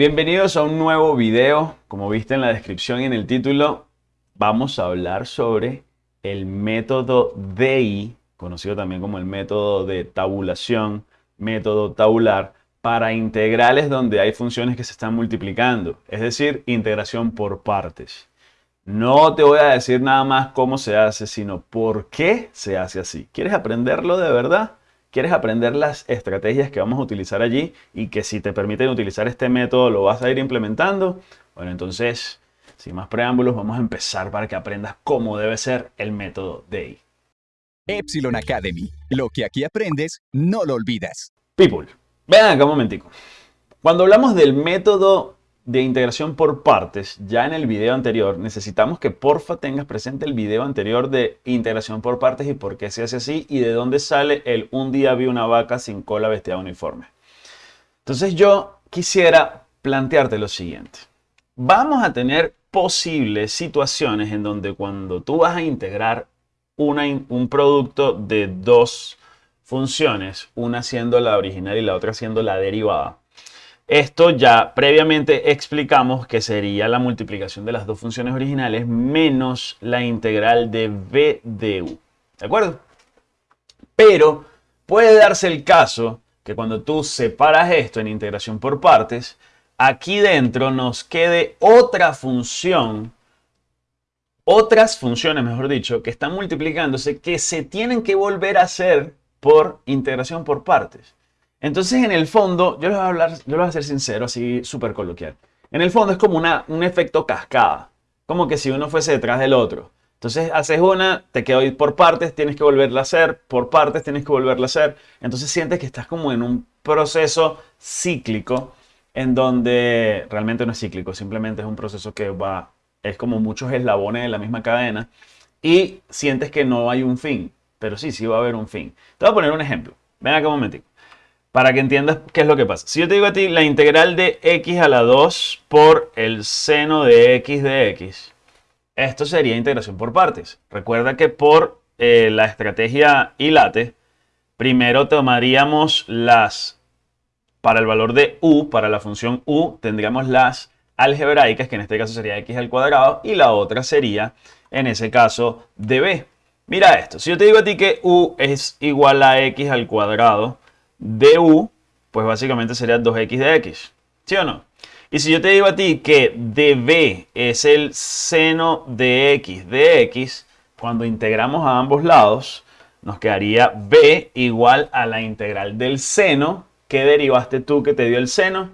Bienvenidos a un nuevo video. Como viste en la descripción y en el título, vamos a hablar sobre el método DI, conocido también como el método de tabulación, método tabular, para integrales donde hay funciones que se están multiplicando, es decir, integración por partes. No te voy a decir nada más cómo se hace, sino por qué se hace así. ¿Quieres aprenderlo de verdad? ¿Quieres aprender las estrategias que vamos a utilizar allí y que si te permiten utilizar este método lo vas a ir implementando? Bueno, entonces, sin más preámbulos, vamos a empezar para que aprendas cómo debe ser el método DI. Epsilon Academy. Lo que aquí aprendes, no lo olvidas. People, vean acá un momentico. Cuando hablamos del método de integración por partes, ya en el video anterior, necesitamos que porfa tengas presente el video anterior de integración por partes y por qué se hace así y de dónde sale el un día vi una vaca sin cola vestida uniforme. Entonces yo quisiera plantearte lo siguiente. Vamos a tener posibles situaciones en donde cuando tú vas a integrar un producto de dos funciones, una siendo la original y la otra siendo la derivada, esto ya previamente explicamos que sería la multiplicación de las dos funciones originales menos la integral de v de u. ¿De acuerdo? Pero puede darse el caso que cuando tú separas esto en integración por partes, aquí dentro nos quede otra función, otras funciones, mejor dicho, que están multiplicándose que se tienen que volver a hacer por integración por partes. Entonces, en el fondo, yo les voy a hablar, yo les voy a ser sincero, así súper coloquial. En el fondo es como una, un efecto cascada, como que si uno fuese detrás del otro. Entonces, haces una, te quedo por partes, tienes que volverla a hacer, por partes tienes que volverla a hacer. Entonces, sientes que estás como en un proceso cíclico en donde realmente no es cíclico, simplemente es un proceso que va, es como muchos eslabones de la misma cadena y sientes que no hay un fin, pero sí, sí va a haber un fin. Te voy a poner un ejemplo. Ven acá un momentito para que entiendas qué es lo que pasa. Si yo te digo a ti la integral de x a la 2 por el seno de x de x, esto sería integración por partes. Recuerda que por eh, la estrategia ILATE, primero tomaríamos las, para el valor de u, para la función u, tendríamos las algebraicas, que en este caso sería x al cuadrado, y la otra sería, en ese caso, db. Mira esto, si yo te digo a ti que u es igual a x al cuadrado, du, pues básicamente sería 2x de x. ¿Sí o no? Y si yo te digo a ti que db es el seno de x de x, cuando integramos a ambos lados, nos quedaría b igual a la integral del seno. ¿Qué derivaste tú que te dio el seno?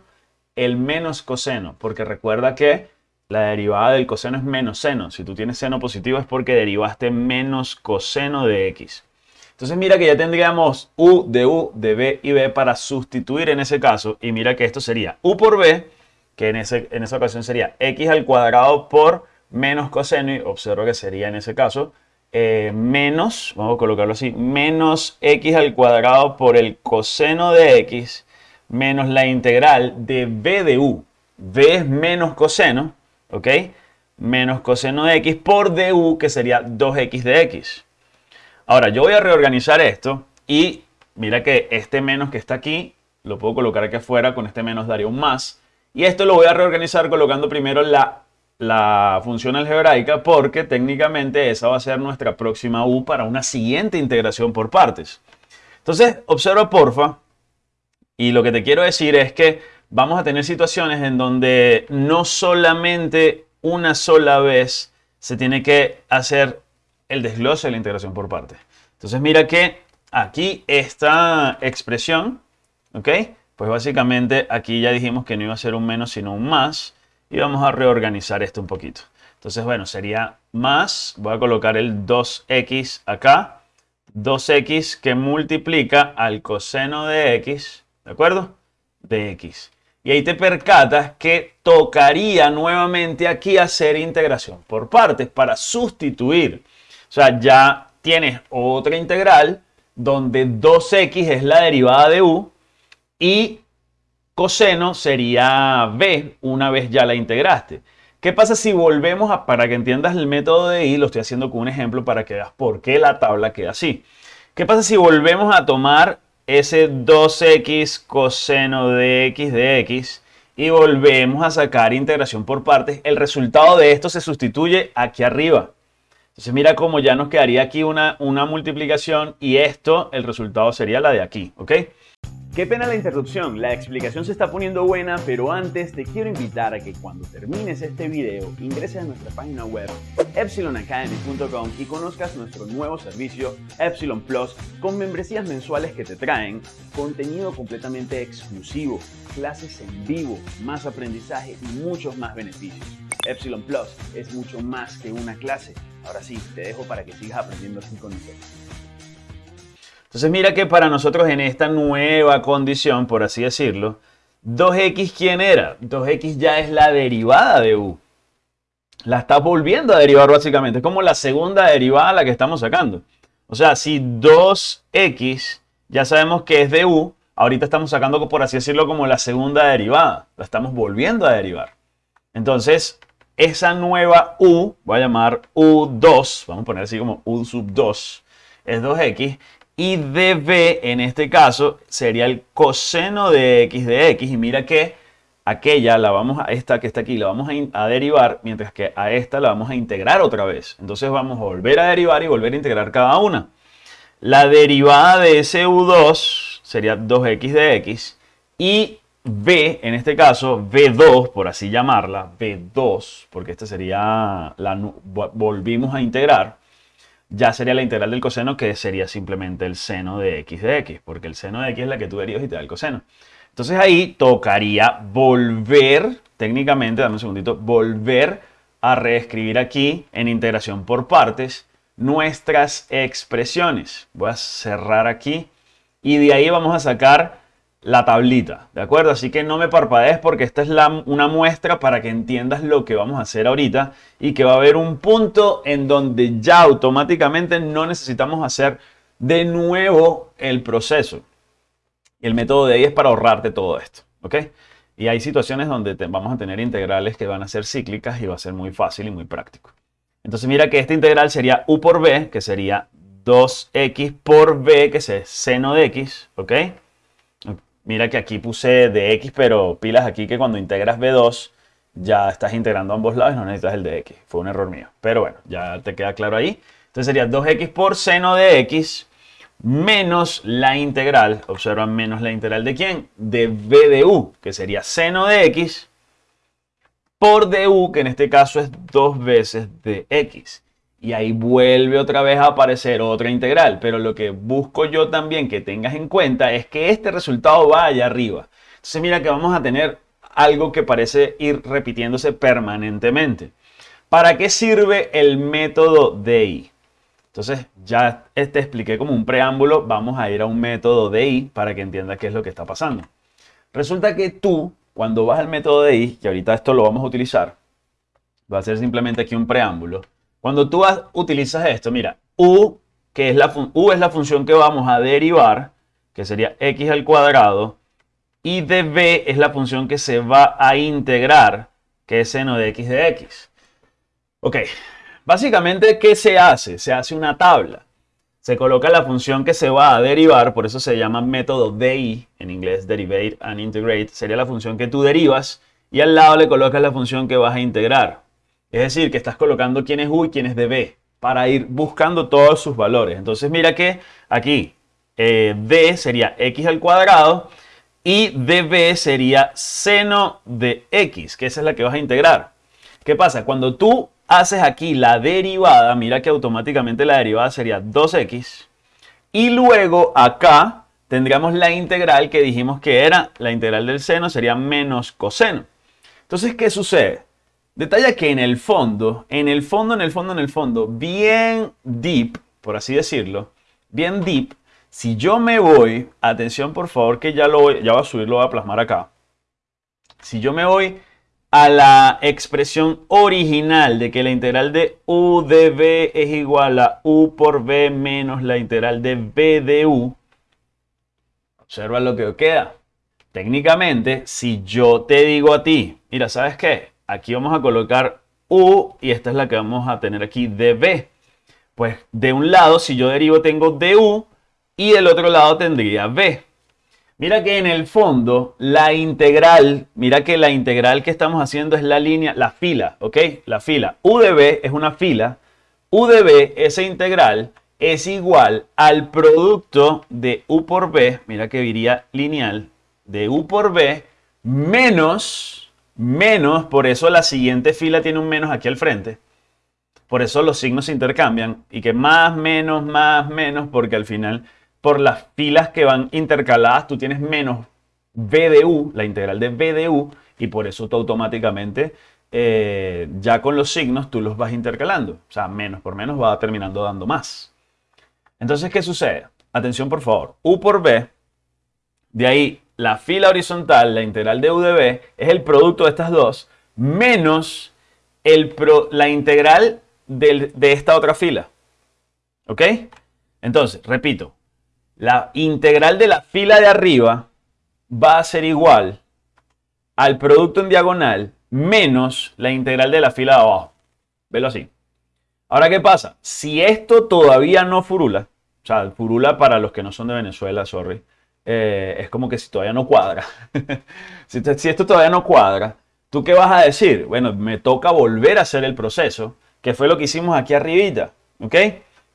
El menos coseno, porque recuerda que la derivada del coseno es menos seno. Si tú tienes seno positivo es porque derivaste menos coseno de x. Entonces mira que ya tendríamos u de u, de b y b para sustituir en ese caso. Y mira que esto sería u por b, que en, ese, en esa ocasión sería x al cuadrado por menos coseno. Y observo que sería en ese caso eh, menos, vamos a colocarlo así, menos x al cuadrado por el coseno de x menos la integral de b de u. b es menos coseno, ¿ok? Menos coseno de x por du, que sería 2x de x. Ahora, yo voy a reorganizar esto y mira que este menos que está aquí, lo puedo colocar aquí afuera, con este menos daría un más. Y esto lo voy a reorganizar colocando primero la, la función algebraica porque técnicamente esa va a ser nuestra próxima u para una siguiente integración por partes. Entonces, observa porfa, y lo que te quiero decir es que vamos a tener situaciones en donde no solamente una sola vez se tiene que hacer el desglose de la integración por partes. Entonces mira que aquí esta expresión, ¿ok? Pues básicamente aquí ya dijimos que no iba a ser un menos sino un más y vamos a reorganizar esto un poquito. Entonces bueno, sería más, voy a colocar el 2x acá, 2x que multiplica al coseno de x, ¿de acuerdo? De x. Y ahí te percatas que tocaría nuevamente aquí hacer integración por partes para sustituir o sea, ya tienes otra integral donde 2x es la derivada de u y coseno sería b una vez ya la integraste. ¿Qué pasa si volvemos a, para que entiendas el método de i, lo estoy haciendo con un ejemplo para que veas por qué la tabla queda así. ¿Qué pasa si volvemos a tomar ese 2x coseno de x de x y volvemos a sacar integración por partes. El resultado de esto se sustituye aquí arriba. Entonces mira cómo ya nos quedaría aquí una, una multiplicación y esto, el resultado sería la de aquí, ¿ok? Qué pena la interrupción, la explicación se está poniendo buena, pero antes te quiero invitar a que cuando termines este video ingreses a nuestra página web epsilonacademy.com y conozcas nuestro nuevo servicio Epsilon Plus con membresías mensuales que te traen contenido completamente exclusivo, clases en vivo, más aprendizaje y muchos más beneficios. Epsilon Plus es mucho más que una clase. Ahora sí, te dejo para que sigas aprendiendo así con nosotros. Entonces mira que para nosotros en esta nueva condición, por así decirlo, 2x ¿quién era? 2x ya es la derivada de u. La estás volviendo a derivar básicamente. Es como la segunda derivada la que estamos sacando. O sea, si 2x ya sabemos que es de u, ahorita estamos sacando, por así decirlo, como la segunda derivada. La estamos volviendo a derivar. Entonces, esa nueva u, voy a llamar u2, vamos a poner así como u sub 2, es 2x y db en este caso sería el coseno de x de x y mira que aquella la vamos a esta que está aquí la vamos a, derivar mientras que a esta la vamos a integrar otra vez. Entonces vamos a volver a derivar y volver a integrar cada una. La derivada de ese u2 sería 2x de x y b en este caso b2 por así llamarla b2 porque esta sería la volvimos a integrar ya sería la integral del coseno que sería simplemente el seno de x de x, porque el seno de x es la que tú derivas y te da el coseno. Entonces ahí tocaría volver, técnicamente, dame un segundito, volver a reescribir aquí en integración por partes nuestras expresiones. Voy a cerrar aquí y de ahí vamos a sacar la tablita, ¿de acuerdo? Así que no me parpadees porque esta es la, una muestra para que entiendas lo que vamos a hacer ahorita y que va a haber un punto en donde ya automáticamente no necesitamos hacer de nuevo el proceso. El método de ahí es para ahorrarte todo esto, ¿ok? Y hay situaciones donde vamos a tener integrales que van a ser cíclicas y va a ser muy fácil y muy práctico. Entonces mira que esta integral sería u por b, que sería 2x por b, que es seno de x, ¿ok? Mira que aquí puse de x, pero pilas aquí que cuando integras b2 ya estás integrando ambos lados y no necesitas el de x. Fue un error mío. Pero bueno, ya te queda claro ahí. Entonces sería 2x por seno de x menos la integral. Observa menos la integral de quién? De b de u, que sería seno de x por du, que en este caso es dos veces de x y ahí vuelve otra vez a aparecer otra integral. Pero lo que busco yo también que tengas en cuenta es que este resultado va allá arriba. Entonces mira que vamos a tener algo que parece ir repitiéndose permanentemente. ¿Para qué sirve el método DI? Entonces ya te expliqué como un preámbulo, vamos a ir a un método DI para que entiendas qué es lo que está pasando. Resulta que tú, cuando vas al método DI, y ahorita esto lo vamos a utilizar, va a ser simplemente aquí un preámbulo, cuando tú utilizas esto, mira, u, que es la, u es la función que vamos a derivar, que sería x al cuadrado, y db es la función que se va a integrar, que es seno de x de x. Ok, básicamente, ¿qué se hace? Se hace una tabla. Se coloca la función que se va a derivar, por eso se llama método DI, en inglés Derivate and Integrate, sería la función que tú derivas, y al lado le colocas la función que vas a integrar. Es decir, que estás colocando quién es U y quién es DB para ir buscando todos sus valores. Entonces mira que aquí eh, D sería X al cuadrado y DB sería seno de X, que esa es la que vas a integrar. ¿Qué pasa? Cuando tú haces aquí la derivada, mira que automáticamente la derivada sería 2X y luego acá tendríamos la integral que dijimos que era la integral del seno sería menos coseno. Entonces, ¿qué sucede? Detalla que en el fondo, en el fondo, en el fondo, en el fondo, bien deep, por así decirlo, bien deep, si yo me voy, atención por favor que ya lo voy, ya voy a subir, lo voy a plasmar acá. Si yo me voy a la expresión original de que la integral de u de b es igual a u por b menos la integral de b de u, observa lo que queda. Técnicamente, si yo te digo a ti, mira, ¿sabes qué? Aquí vamos a colocar U y esta es la que vamos a tener aquí dB. Pues de un lado, si yo derivo, tengo DU y del otro lado tendría B. Mira que en el fondo la integral, mira que la integral que estamos haciendo es la línea, la fila, ¿ok? La fila. U de B es una fila. U de B, esa integral, es igual al producto de U por B, mira que diría lineal, de U por B menos, menos, por eso la siguiente fila tiene un menos aquí al frente. Por eso los signos se intercambian y que más, menos, más, menos, porque al final por las filas que van intercaladas, tú tienes menos V de U, la integral de V de U, y por eso tú automáticamente, eh, ya con los signos, tú los vas intercalando. O sea, menos por menos va terminando dando más. Entonces, ¿qué sucede? Atención, por favor. U por B, de ahí la fila horizontal, la integral de U de es el producto de estas dos, menos el la integral de esta otra fila. ¿Ok? Entonces, repito, la integral de la fila de arriba va a ser igual al producto en diagonal menos la integral de la fila de abajo. Velo así. Ahora, ¿qué pasa? Si esto todavía no furula, o sea, furula para los que no son de Venezuela, sorry, eh, es como que si todavía no cuadra. si, si esto todavía no cuadra, ¿tú qué vas a decir? Bueno, me toca volver a hacer el proceso, que fue lo que hicimos aquí arribita, ¿ok?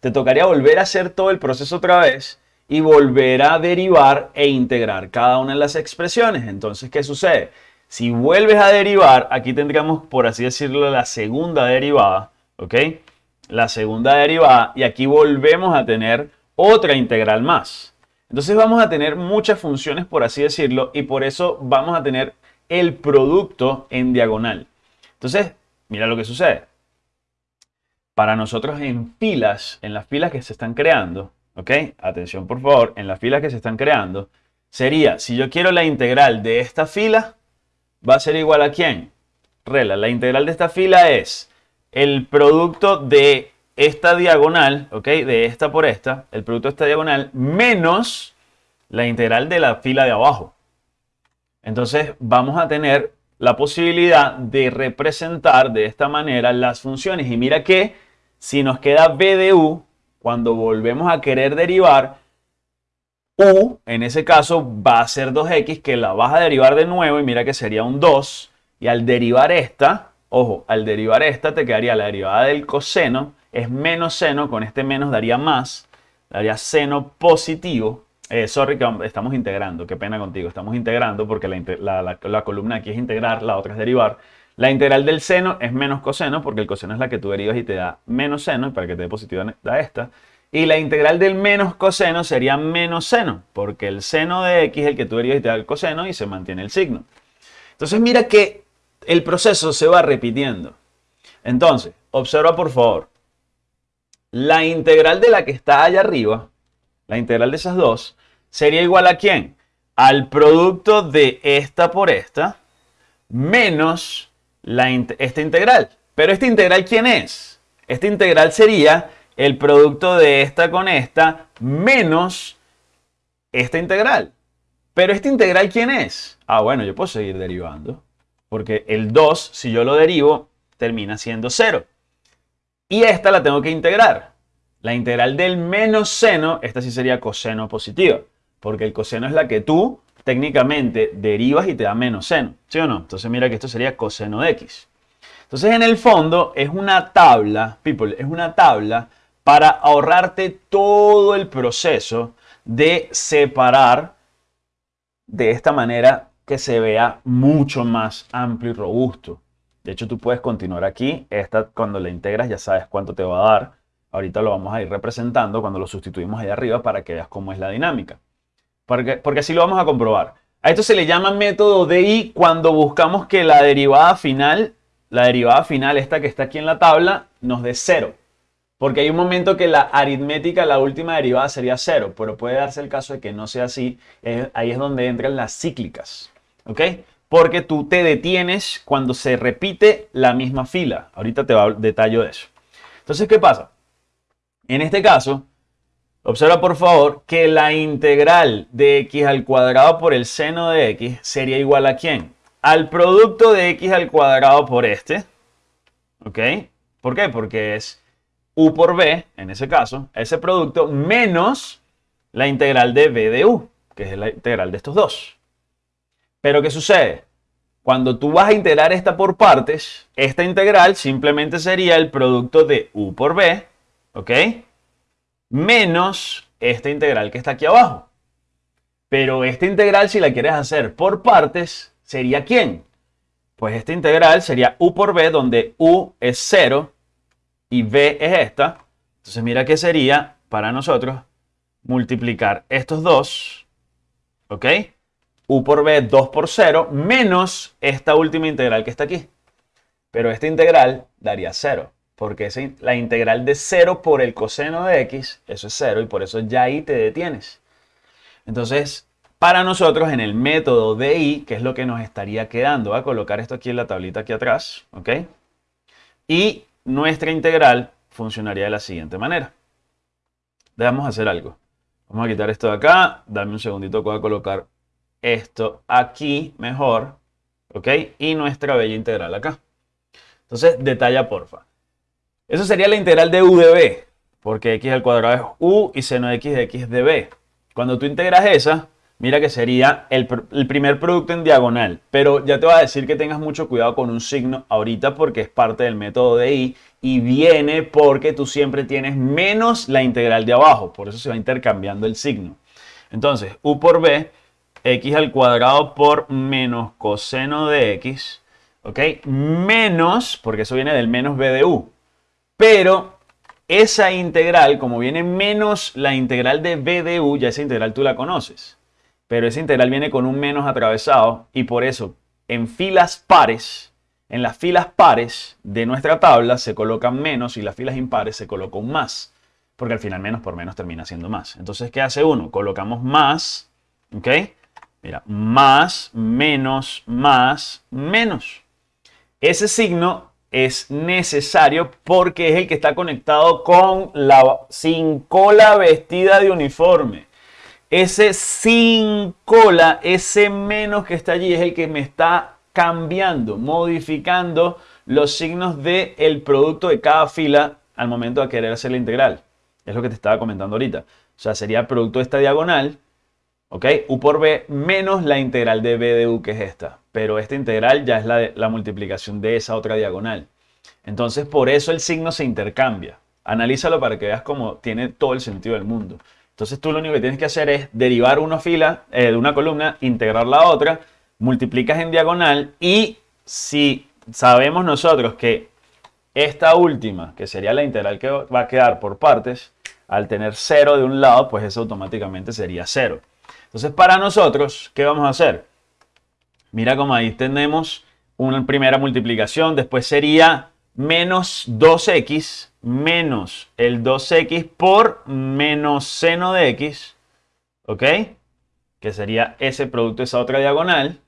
Te tocaría volver a hacer todo el proceso otra vez y volver a derivar e integrar cada una de las expresiones. Entonces, ¿qué sucede? Si vuelves a derivar, aquí tendríamos, por así decirlo, la segunda derivada, ¿ok? La segunda derivada y aquí volvemos a tener otra integral más. Entonces vamos a tener muchas funciones, por así decirlo, y por eso vamos a tener el producto en diagonal. Entonces, mira lo que sucede. Para nosotros en filas, en las filas que se están creando, ¿ok? Atención por favor, en las filas que se están creando, sería, si yo quiero la integral de esta fila, va a ser igual a quién? Rela, la integral de esta fila es el producto de esta diagonal, ¿ok? De esta por esta, el producto de esta diagonal, menos la integral de la fila de abajo. Entonces vamos a tener la posibilidad de representar de esta manera las funciones. Y mira que si nos queda b de u, cuando volvemos a querer derivar, u en ese caso va a ser 2x que la vas a derivar de nuevo y mira que sería un 2. Y al derivar esta, ojo, al derivar esta te quedaría la derivada del coseno, es menos seno, con este menos daría más, daría seno positivo. Eh, sorry estamos integrando, qué pena contigo, estamos integrando porque la, la columna aquí es integrar, la otra es derivar. La integral del seno es menos coseno, porque el coseno es la que tú derivas y te da menos seno, y para que te dé positivo da esta. Y la integral del menos coseno sería menos seno, porque el seno de x es el que tú derivas y te da el coseno y se mantiene el signo. Entonces mira que el proceso se va repitiendo. Entonces, observa por favor. La integral de la que está allá arriba, la integral de esas dos, sería igual a quién? Al producto de esta por esta, menos esta integral. Pero esta integral, ¿quién es? Esta integral sería el producto de esta con esta menos esta integral. Pero esta integral, ¿quién es? Ah, bueno, yo puedo seguir derivando. Porque el 2, si yo lo derivo, termina siendo 0. Y esta la tengo que integrar. La integral del menos seno, esta sí sería coseno positiva. Porque el coseno es la que tú técnicamente derivas y te da menos seno, ¿sí o no? Entonces mira que esto sería coseno de x. Entonces en el fondo es una tabla, people, es una tabla para ahorrarte todo el proceso de separar de esta manera que se vea mucho más amplio y robusto. De hecho, tú puedes continuar aquí. Esta, cuando la integras, ya sabes cuánto te va a dar. Ahorita lo vamos a ir representando cuando lo sustituimos ahí arriba para que veas cómo es la dinámica porque, así lo vamos a comprobar. A esto se le llama método DI cuando buscamos que la derivada final, la derivada final, esta que está aquí en la tabla, nos dé cero. Porque hay un momento que la aritmética, la última derivada sería cero, pero puede darse el caso de que no sea así. ahí es donde entran las cíclicas. ¿Ok? Porque tú te detienes cuando se repite la misma fila. Ahorita te detallo de eso. Entonces, ¿qué pasa? En este caso, Observa por favor que la integral de x al cuadrado por el seno de x sería igual a quién? Al producto de x al cuadrado por este. ¿Ok? ¿Por qué? Porque es u por b, en ese caso, ese producto, menos la integral de b de u. que es la integral de estos dos. Pero ¿qué sucede? Cuando tú vas a integrar esta por partes, esta integral simplemente sería el producto de u por b, ¿ok? Menos esta integral que está aquí abajo. Pero esta integral, si la quieres hacer por partes, ¿sería quién? Pues esta integral sería u por b, donde u es 0 y b es esta. Entonces mira que sería para nosotros multiplicar estos dos, ¿ok? U por b 2 por 0 menos esta última integral que está aquí. Pero esta integral daría 0, porque es la integral de 0 por el coseno de x, eso es 0 y por eso ya ahí te detienes. Entonces, para nosotros en el método de i, que es lo que nos estaría quedando, voy a colocar esto aquí en la tablita aquí atrás, ¿ok? Y nuestra integral funcionaría de la siguiente manera. Debemos hacer algo. Vamos a quitar esto de acá, dame un segundito voy a colocar esto aquí mejor, ¿ok? Y nuestra bella integral acá. Entonces, detalla porfa. Eso sería la integral de u de b, porque x al cuadrado es u y seno de x de x de b. Cuando tú integras esa, mira que sería el, el, primer producto en diagonal. Pero ya te voy a decir que tengas mucho cuidado con un signo ahorita porque es parte del método de i y viene porque tú siempre tienes menos la integral de abajo. Por eso se va intercambiando el signo. Entonces, u por b x al cuadrado por menos coseno de x, ¿ok? Menos, porque eso viene del menos b de u. Pero esa integral, como viene menos la integral de b de u, ya esa integral tú la conoces. Pero esa integral viene con un menos atravesado y por eso en filas pares, en las filas pares de nuestra tabla se colocan menos y las filas impares se coloca un más. Porque al final menos por menos termina siendo más. Entonces, ¿qué hace uno? Colocamos más, ¿ok? Mira, más, menos, más, menos. Ese signo es necesario porque es el que está conectado con la sin cola vestida de uniforme. Ese sin cola, ese menos que está allí es el que me está cambiando, modificando los signos del el producto de cada fila al momento de querer hacer la integral. Es lo que te estaba comentando ahorita. O sea, sería el producto de esta diagonal ¿Ok? U por B menos la integral de B de U, que es esta. Pero esta integral ya es la, multiplicación de esa otra diagonal. Entonces, por eso el signo se intercambia. Analízalo para que veas cómo tiene todo el sentido del mundo. Entonces, tú lo único que tienes que hacer es derivar una fila eh, de una columna, integrar la otra, multiplicas en diagonal y si sabemos nosotros que esta última, que sería la integral que va a quedar por partes, al tener 0 de un lado, pues eso automáticamente sería 0. Entonces, para nosotros, ¿qué vamos a hacer? Mira como ahí tenemos una primera multiplicación, después sería menos 2x menos el 2x por menos seno de x, ¿ok? Que sería ese producto, esa otra diagonal.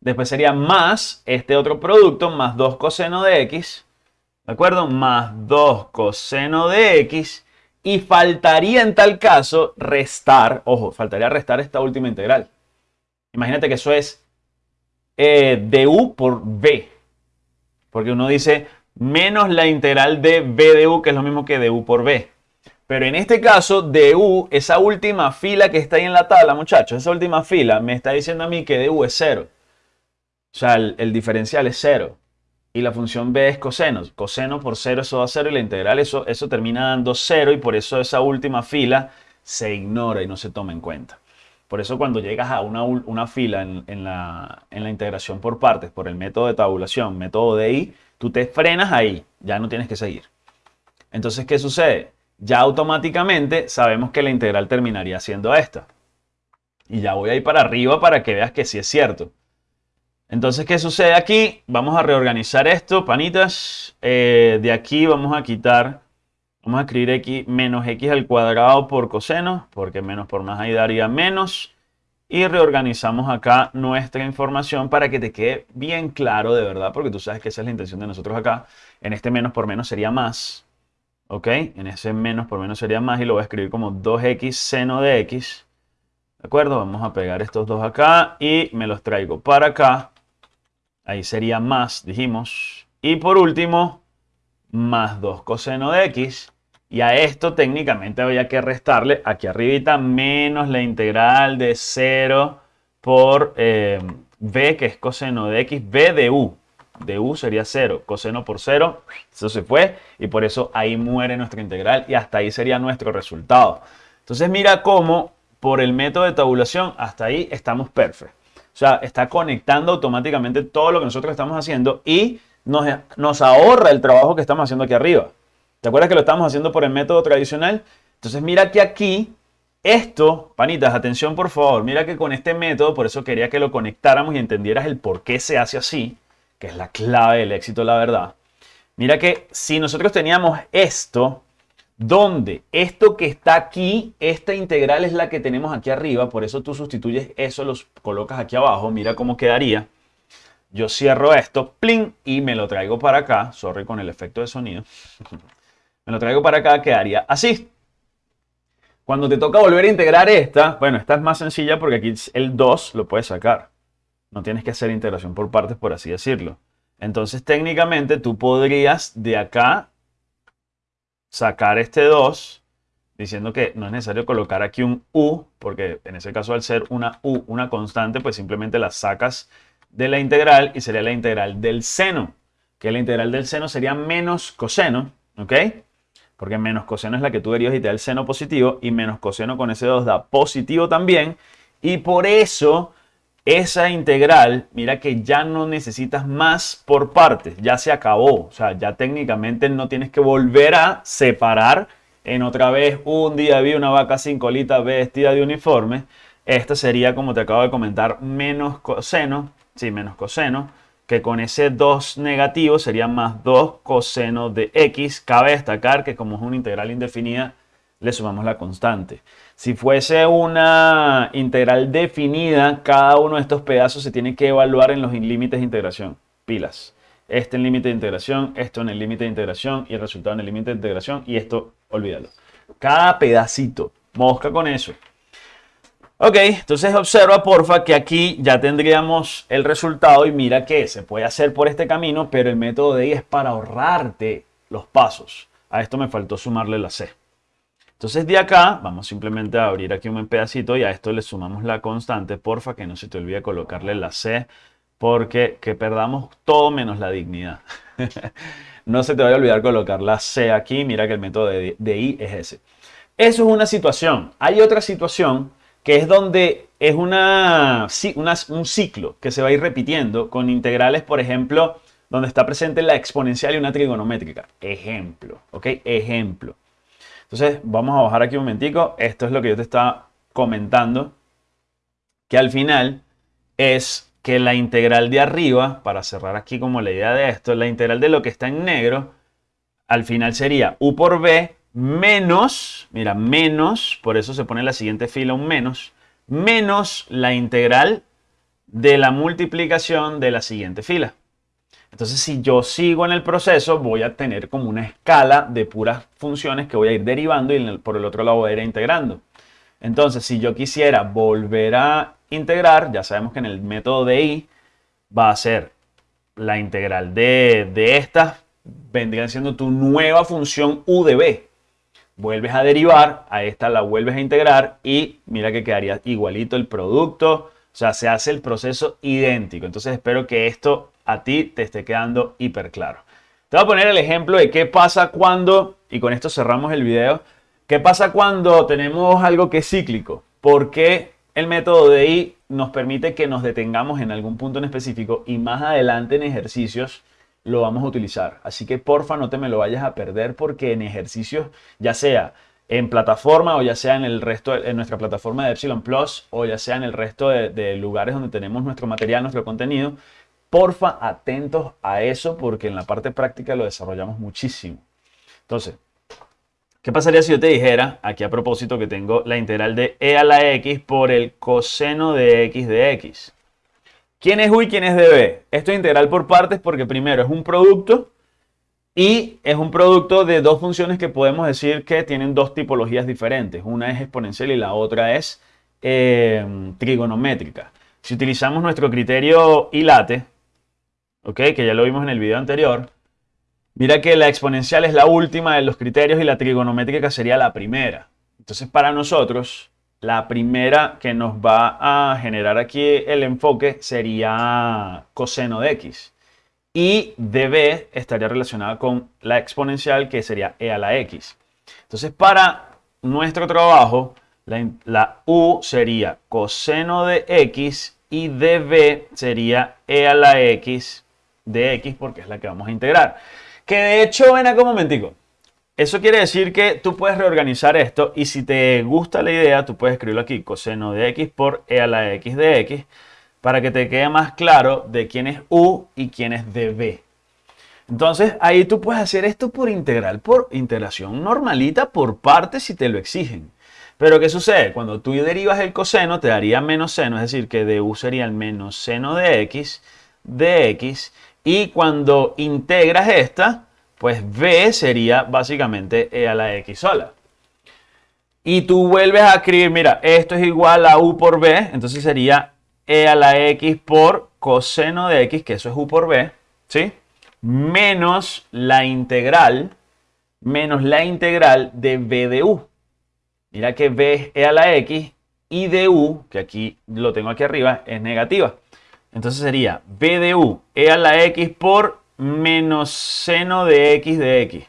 Después sería más este otro producto, más 2 coseno de x, ¿de acuerdo? Más 2 coseno de x y faltaría en tal caso restar, ojo, faltaría restar esta última integral. Imagínate que eso es eh, du por b. Porque uno dice menos la integral de b de u, que es lo mismo que du por b. Pero en este caso, du, esa última fila que está ahí en la tabla, muchachos, esa última fila me está diciendo a mí que du es cero. O sea, el, el diferencial es cero y la función b es coseno. Coseno por 0 eso da 0 y la integral eso, eso termina dando 0 y por eso esa última fila se ignora y no se toma en cuenta. Por eso cuando llegas a una, una fila en, la, en la integración por partes, por el método de tabulación, método de i, tú te frenas ahí, ya no tienes que seguir. Entonces, ¿qué sucede? Ya automáticamente sabemos que la integral terminaría siendo esta. Y ya voy a ir para arriba para que veas que sí es cierto. Entonces, ¿qué sucede aquí? Vamos a reorganizar esto, panitas. Eh, de aquí vamos a quitar, vamos a escribir x menos x al cuadrado por coseno, porque menos por más ahí daría menos. Y reorganizamos acá nuestra información para que te quede bien claro de verdad, porque tú sabes que esa es la intención de nosotros acá. En este menos por menos sería más. ¿Ok? En ese menos por menos sería más y lo voy a escribir como 2x seno de x. ¿De acuerdo? Vamos a pegar estos dos acá y me los traigo para acá. Ahí sería más, dijimos. Y por último, más 2 coseno de x. Y a esto técnicamente había que restarle aquí arribita menos la integral de 0 por eh, b, que es coseno de x, b de u. De u sería 0, coseno por 0, eso se fue y por eso ahí muere nuestra integral y hasta ahí sería nuestro resultado. Entonces mira cómo por el método de tabulación hasta ahí estamos perfectos. O sea, está conectando automáticamente todo lo que nosotros estamos haciendo y nos, nos ahorra el trabajo que estamos haciendo aquí arriba. ¿Te acuerdas que lo estamos haciendo por el método tradicional? Entonces mira que aquí, esto, panitas, atención por favor, mira que con este método, por eso quería que lo conectáramos y entendieras el por qué se hace así, que es la clave del éxito, la verdad. Mira que si nosotros teníamos esto, donde esto que está aquí, esta integral es la que tenemos aquí arriba, por eso tú sustituyes eso, los colocas aquí abajo, mira cómo quedaría. Yo cierro esto, plin, y me lo traigo para acá, sorry con el efecto de sonido. me lo traigo para acá, quedaría así. Cuando te toca volver a integrar esta, bueno, esta es más sencilla porque aquí el 2 lo puedes sacar. No tienes que hacer integración por partes, por así decirlo. Entonces, técnicamente, tú podrías de acá sacar este 2, diciendo que no es necesario colocar aquí un u, porque en ese caso al ser una u, una constante, pues simplemente la sacas de la integral y sería la integral del seno, que la integral del seno sería menos coseno, ¿ok? porque menos coseno es la que tú derivas y te da el seno positivo, y menos coseno con ese 2 da positivo también, y por eso esa integral, mira que ya no necesitas más por partes, ya se acabó, o sea, ya técnicamente no tienes que volver a separar en otra vez un día vi una vaca sin colita vestida de uniforme, esta sería, como te acabo de comentar, menos coseno, sí, menos coseno, que con ese 2 negativo sería más 2 coseno de x. Cabe destacar que como es una integral indefinida, le sumamos la constante. Si fuese una integral definida, cada uno de estos pedazos se tiene que evaluar en los límites de integración. Pilas. Este en límite de integración, esto en el límite de integración y el resultado en el límite de integración y esto, olvídalo. Cada pedacito. Mosca con eso. Ok, entonces observa porfa que aquí ya tendríamos el resultado y mira que se puede hacer por este camino, pero el método de I es para ahorrarte los pasos. A esto me faltó sumarle la C. Entonces de acá vamos simplemente a abrir aquí un pedacito y a esto le sumamos la constante. Porfa que no se te olvide colocarle la C porque que perdamos todo menos la dignidad. no se te vaya a olvidar colocar la C aquí. Mira que el método de, I es ese. Eso es una situación. Hay otra situación que es donde es una, un ciclo que se va a ir repitiendo con integrales, por ejemplo, donde está presente la exponencial y una trigonométrica. Ejemplo, ¿ok? Ejemplo. Entonces, vamos a bajar aquí un momentico. Esto es lo que yo te estaba comentando, que al final es que la integral de arriba, para cerrar aquí como la idea de esto, la integral de lo que está en negro, al final sería u por b menos, mira, menos, por eso se pone en la siguiente fila un menos, menos la integral de la multiplicación de la siguiente fila. Entonces, si yo sigo en el proceso, voy a tener como una escala de puras funciones que voy a ir derivando y por el otro lado voy a ir integrando. Entonces, si yo quisiera volver a integrar, ya sabemos que en el método de i va a ser la integral de, de estas, vendría siendo tu nueva función u de b vuelves a derivar, a esta la vuelves a integrar y mira que quedaría igualito el producto. O sea, se hace el proceso idéntico. Entonces espero que esto a ti te esté quedando hiper claro. Te voy a poner el ejemplo de qué pasa cuando, y con esto cerramos el video, qué pasa cuando tenemos algo que es cíclico. ¿Por qué el método de I nos permite que nos detengamos en algún punto en específico y más adelante en ejercicios lo vamos a utilizar. Así que porfa no te me lo vayas a perder porque en ejercicios, ya sea en plataforma o ya sea en el resto, en nuestra plataforma de Epsilon Plus o ya sea en el resto de, lugares donde tenemos nuestro material, nuestro contenido, porfa atentos a eso porque en la parte práctica lo desarrollamos muchísimo. Entonces, ¿qué pasaría si yo te dijera, aquí a propósito que tengo la integral de e a la x por el coseno de x de x? ¿Quién es U y quién es DB? Esto es integral por partes porque primero es un producto y es un producto de dos funciones que podemos decir que tienen dos tipologías diferentes. Una es exponencial y la otra es eh, trigonométrica. Si utilizamos nuestro criterio ILATE, ¿okay? que ya lo vimos en el video anterior, Mira que la exponencial es la última de los criterios y la trigonométrica sería la primera. Entonces, para nosotros, la primera que nos va a generar aquí el enfoque sería coseno de x. Y db estaría relacionada con la exponencial que sería e a la x. Entonces, para nuestro trabajo, la, la u sería coseno de x y db sería e a la x de x porque es la que vamos a integrar. Que de hecho, ven acá un momentico. Eso quiere decir que tú puedes reorganizar esto y si te gusta la idea, tú puedes escribirlo aquí, coseno de x por e a la x de x, para que te quede más claro de quién es u y quién es db. Entonces, ahí tú puedes hacer esto por integral, por integración normalita, por partes si te lo exigen. Pero ¿qué sucede? Cuando tú derivas el coseno, te daría menos seno, es decir, que du sería el menos seno de x, de x, y cuando integras esta, pues b sería básicamente e a la x sola. Y tú vuelves a escribir, mira, esto es igual a u por b, entonces sería e a la x por coseno de x, que eso es u por b, ¿sí? Menos la integral, menos la integral de b de u. Mira que b es e a la x y de u, que aquí lo tengo aquí arriba, es negativa. Entonces sería b de u e a la x por menos seno de x de x.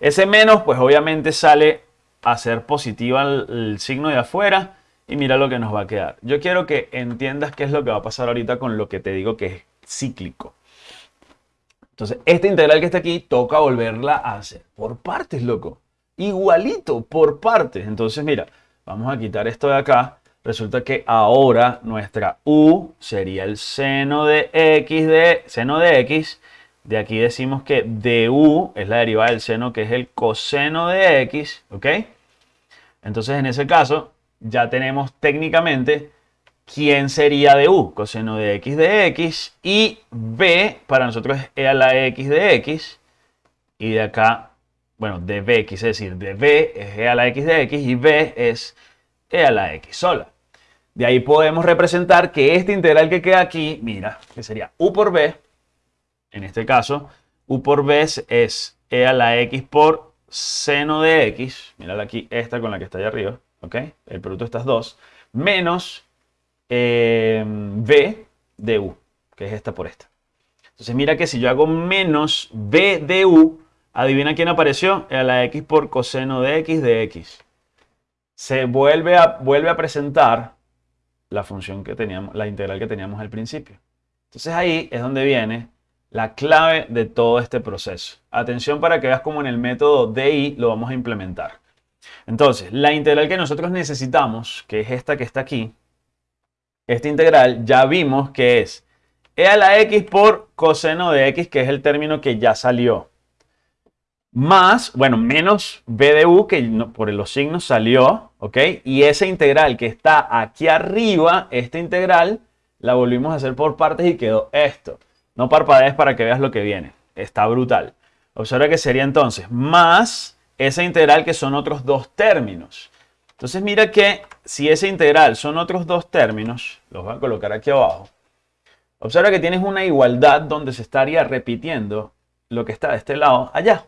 Ese menos, pues obviamente sale a ser positiva el, signo de afuera y mira lo que nos va a quedar. Yo quiero que entiendas qué es lo que va a pasar ahorita con lo que te digo que es cíclico. Entonces, esta integral que está aquí toca volverla a hacer por partes, loco. Igualito, por partes. Entonces, mira, vamos a quitar esto de acá. Resulta que ahora nuestra u sería el seno de x de seno de x de aquí decimos que du es la derivada del seno, que es el coseno de x, ¿ok? Entonces, en ese caso, ya tenemos técnicamente quién sería du, coseno de x de x, y b para nosotros es e a la x de x, y de acá, bueno, de b quise decir, de b es e a la x de x, y b es e a la x sola. De ahí podemos representar que esta integral que queda aquí, mira, que sería u por b, en este caso, u por b es e a la x por seno de x, mírala aquí, esta con la que está allá arriba, ¿ok? El producto de estas dos, menos eh, b de u, que es esta por esta. Entonces mira que si yo hago menos b de u, adivina quién apareció, a la x por coseno de x de x. Se vuelve a, vuelve a presentar la función que teníamos, la integral que teníamos al principio. Entonces ahí es donde viene la clave de todo este proceso. Atención para que veas cómo en el método DI lo vamos a implementar. Entonces, la integral que nosotros necesitamos, que es esta que está aquí, esta integral ya vimos que es e a la x por coseno de x, que es el término que ya salió. Más, bueno, menos b de u, que por los signos salió, ¿ok? Y esa integral que está aquí arriba, esta integral, la volvimos a hacer por partes y quedó esto. No parpadees para que veas lo que viene. Está brutal. Observa que sería entonces más esa integral que son otros dos términos. Entonces mira que si esa integral son otros dos términos, los voy a colocar aquí abajo. Observa que tienes una igualdad donde se estaría repitiendo lo que está de este lado allá.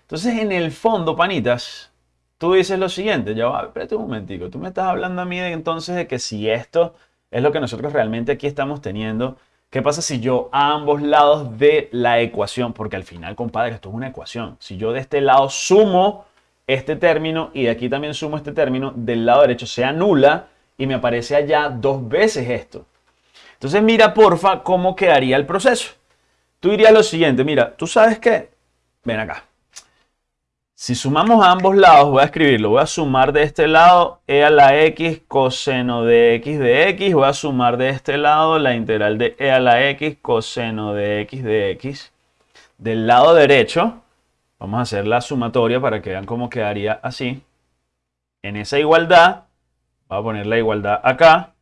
Entonces en el fondo, panitas, tú dices lo siguiente, ya va, espérate un momentico, tú me estás hablando a mí entonces de que si esto es lo que nosotros realmente aquí estamos teniendo, ¿Qué pasa si yo a ambos lados de la ecuación, porque al final, compadre, esto es una ecuación. Si yo de este lado sumo este término y de aquí también sumo este término, del lado derecho se anula y me aparece allá dos veces esto. Entonces mira, porfa, cómo quedaría el proceso. Tú dirías lo siguiente, mira, tú sabes qué, ven acá. Si sumamos a ambos lados, voy a escribirlo, voy a sumar de este lado e a la x coseno de x de x, voy a sumar de este lado la integral de e a la x coseno de x de x. Del lado derecho, vamos a hacer la sumatoria para que vean cómo quedaría así. En esa igualdad, voy a poner la igualdad acá.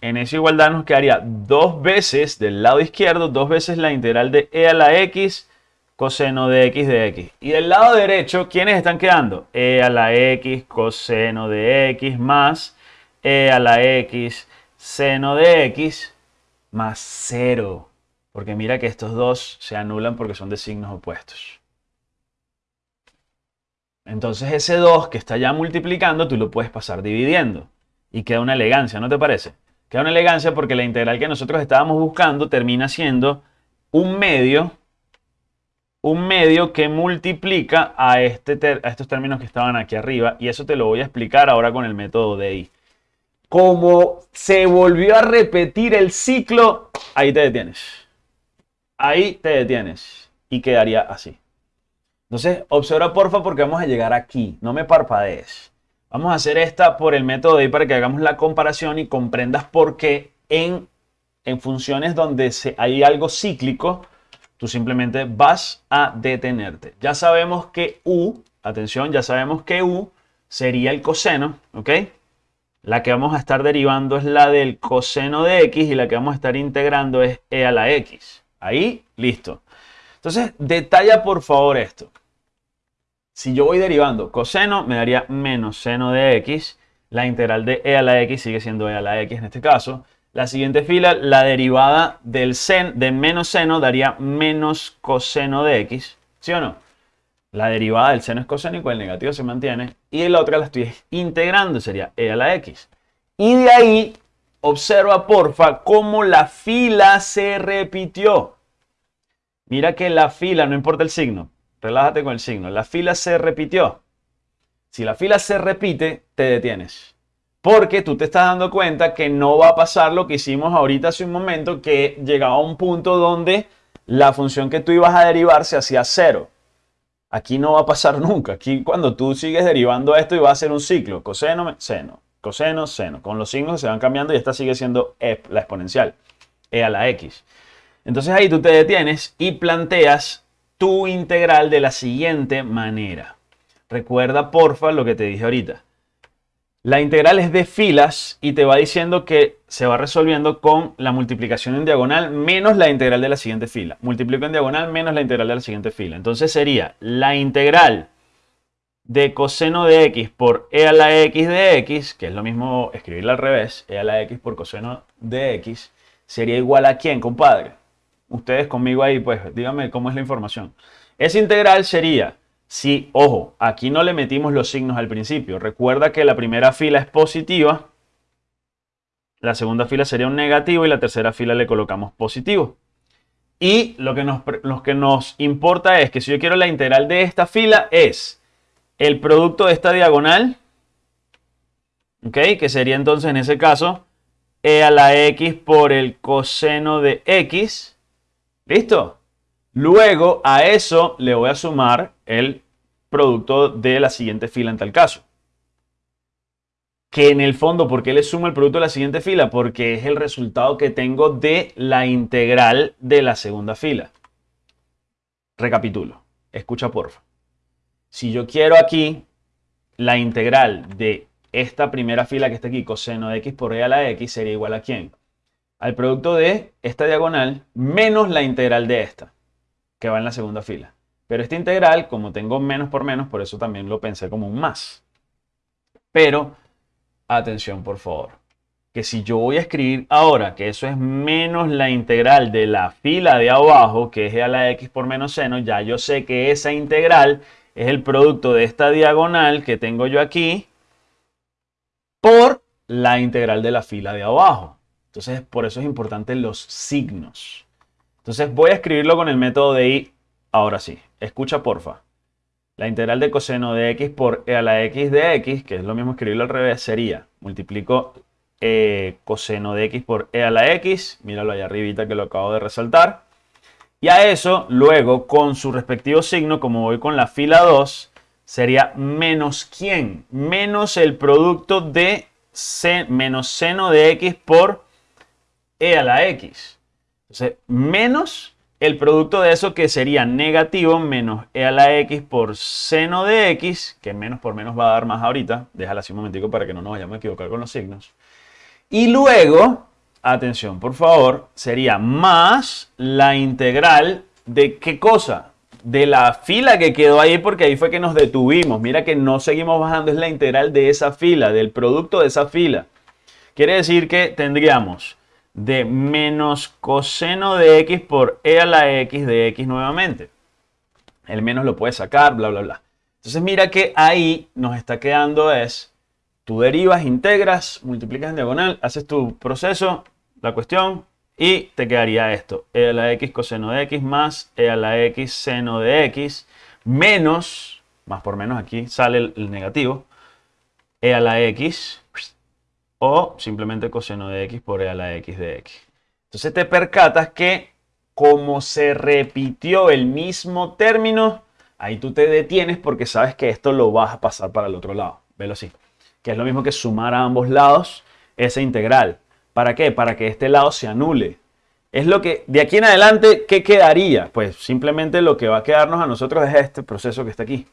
En esa igualdad nos quedaría dos veces del lado izquierdo, dos veces la integral de e a la x coseno de x de x. Y del lado derecho, ¿quiénes están quedando? e a la x coseno de x más e a la x seno de x más 0. Porque mira que estos dos se anulan porque son de signos opuestos. Entonces ese 2 que está ya multiplicando, tú lo puedes pasar dividiendo. Y queda una elegancia, ¿no te parece? Queda una elegancia porque la integral que nosotros estábamos buscando termina siendo un medio, un medio que multiplica a, este a estos términos que estaban aquí arriba. Y eso te lo voy a explicar ahora con el método de I. Como se volvió a repetir el ciclo, ahí te detienes ahí te detienes y quedaría así. Entonces, observa porfa porque vamos a llegar aquí. No me parpadees. Vamos a hacer esta por el método ahí para que hagamos la comparación y comprendas por qué en, en funciones donde hay algo cíclico, tú simplemente vas a detenerte. Ya sabemos que U, atención, ya sabemos que U sería el coseno, ¿ok? La que vamos a estar derivando es la del coseno de X y la que vamos a estar integrando es E a la X. Ahí, listo. Entonces, detalla por favor esto. Si yo voy derivando coseno, me daría menos seno de x. La integral de e a la x sigue siendo e a la x en este caso. La siguiente fila, la derivada del sen, de menos seno daría menos coseno de x. ¿Sí o no? La derivada del seno es coseno y el negativo se mantiene. Y la otra la estoy integrando, sería e a la x. Y de ahí, observa porfa cómo la fila se repitió. Mira que la fila, no importa el signo, relájate con el signo, la fila se repitió. Si la fila se repite, te detienes. Porque tú te estás dando cuenta que no va a pasar lo que hicimos ahorita hace un momento, que llegaba a un punto donde la función que tú ibas a derivar se hacía cero. Aquí no va a pasar nunca. Aquí cuando tú sigues derivando esto y va a ser un ciclo, coseno, seno, coseno, seno. Con los signos se van cambiando y esta sigue siendo e, la exponencial, e a la x. Entonces ahí tú te detienes y planteas tu integral de la siguiente manera. Recuerda porfa lo que te dije ahorita. La integral es de filas y te va diciendo que se va resolviendo con la multiplicación en diagonal menos la integral de la siguiente fila. Multiplico en diagonal menos la integral de la siguiente fila. Entonces sería la integral de coseno de x por e a la x de x, que es lo mismo escribirla al revés, e a la x por coseno de x, sería igual a quién, compadre? ustedes conmigo ahí, pues díganme cómo es la información. Esa integral sería, si, ojo, aquí no le metimos los signos al principio. Recuerda que la primera fila es positiva, la segunda fila sería un negativo y la tercera fila le colocamos positivo. Y lo que nos, lo que nos importa es que si yo quiero la integral de esta fila es el producto de esta diagonal, ¿ok? Que sería entonces en ese caso e a la x por el coseno de x ¿Listo? Luego a eso le voy a sumar el producto de la siguiente fila en tal caso. Que en el fondo, ¿por qué le sumo el producto de la siguiente fila? Porque es el resultado que tengo de la integral de la segunda fila. Recapitulo. Escucha porfa. Si yo quiero aquí la integral de esta primera fila que está aquí, coseno de x por e a la x, sería igual a quién? al producto de esta diagonal menos la integral de esta, que va en la segunda fila. Pero esta integral, como tengo menos por menos, por eso también lo pensé como un más. Pero, atención por favor, que si yo voy a escribir ahora que eso es menos la integral de la fila de abajo, que es a la x por menos seno, ya yo sé que esa integral es el producto de esta diagonal que tengo yo aquí por la integral de la fila de abajo. Entonces, por eso es importante los signos. Entonces, voy a escribirlo con el método de i. Ahora sí, escucha porfa. La integral de coseno de x por e a la x de x, que es lo mismo escribirlo al revés, sería, multiplico eh, coseno de x por e a la x, míralo ahí arribita que lo acabo de resaltar. Y a eso, luego, con su respectivo signo, como voy con la fila 2, sería menos quién? Menos el producto de menos seno de x por e a la x. Entonces, menos el producto de eso que sería negativo menos e a la x por seno de x, que menos por menos va a dar más ahorita. Déjala así un momentico para que no nos vayamos a equivocar con los signos. Y luego, atención por favor, sería más la integral de qué cosa? De la fila que quedó ahí porque ahí fue que nos detuvimos. Mira que no seguimos bajando, es la integral de esa fila, del producto de esa fila. Quiere decir que tendríamos de menos coseno de x por e a la x de x nuevamente. El menos lo puedes sacar, bla, bla, bla. Entonces mira que ahí nos está quedando es, tú derivas, integras, multiplicas en diagonal, haces tu proceso, la cuestión, y te quedaría esto. e a la x coseno de x más e a la x seno de x menos, más por menos aquí sale el, el negativo, e a la x o simplemente coseno de x por e a la x de x. Entonces te percatas que como se repitió el mismo término, ahí tú te detienes porque sabes que esto lo vas a pasar para el otro lado. Velo así. Que es lo mismo que sumar a ambos lados esa integral. ¿Para qué? Para que este lado se anule. Es lo que, de aquí en adelante, ¿qué quedaría? Pues simplemente lo que va a quedarnos a nosotros es este proceso que está aquí.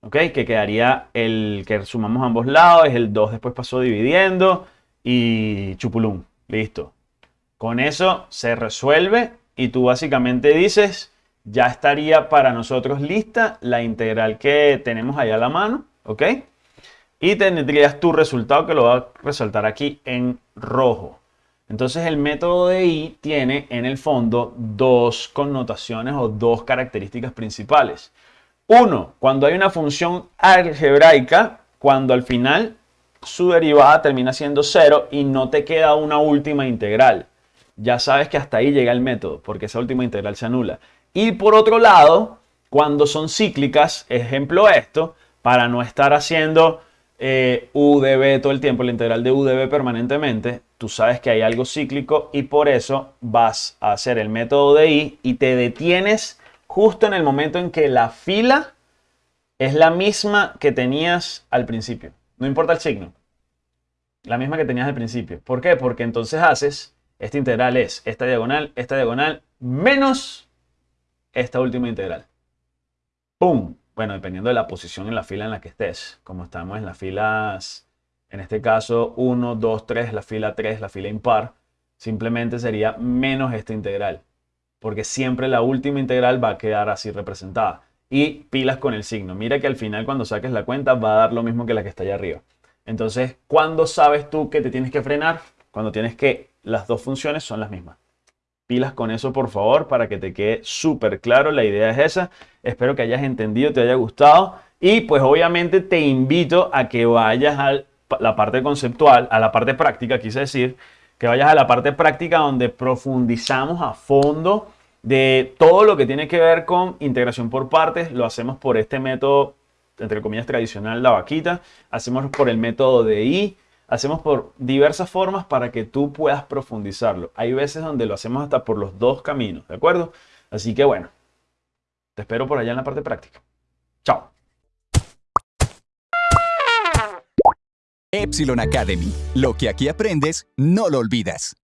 ¿Ok? Que quedaría el que sumamos ambos lados, es el 2 después pasó dividiendo y chupulum. Listo. Con eso se resuelve y tú básicamente dices, ya estaría para nosotros lista la integral que tenemos ahí a la mano, ¿ok? Y tendrías tu resultado que lo va a resaltar aquí en rojo. Entonces el método de I tiene en el fondo dos connotaciones o dos características principales. Uno, cuando hay una función algebraica, cuando al final su derivada termina siendo cero y no te queda una última integral. Ya sabes que hasta ahí llega el método, porque esa última integral se anula. Y por otro lado, cuando son cíclicas, ejemplo esto, para no estar haciendo eh, u de b todo el tiempo, la integral de u de b permanentemente, tú sabes que hay algo cíclico y por eso vas a hacer el método de i y te detienes justo en el momento en que la fila es la misma que tenías al principio. No importa el signo. La misma que tenías al principio. ¿Por qué? Porque entonces haces, esta integral es esta diagonal, esta diagonal, menos esta última integral. ¡Pum! Bueno, dependiendo de la posición en la fila en la que estés. Como estamos en las filas, en este caso 1, 2, 3, la fila 3, la fila impar, simplemente sería menos esta integral porque siempre la última integral va a quedar así representada. Y pilas con el signo. Mira que al final cuando saques la cuenta va a dar lo mismo que la que está allá arriba. Entonces, ¿cuándo sabes tú que te tienes que frenar? Cuando tienes que las dos funciones son las mismas. Pilas con eso, por favor, para que te quede súper claro. La idea es esa. Espero que hayas entendido, te haya gustado. Y pues obviamente te invito a que vayas a la parte conceptual, a la parte práctica, quise decir, que vayas a la parte práctica donde profundizamos a fondo de todo lo que tiene que ver con integración por partes. Lo hacemos por este método, entre comillas, tradicional, la vaquita. Hacemos por el método de I. Hacemos por diversas formas para que tú puedas profundizarlo. Hay veces donde lo hacemos hasta por los dos caminos, ¿de acuerdo? Así que bueno, te espero por allá en la parte práctica. Chao. Epsilon Academy. Lo que aquí aprendes, no lo olvidas.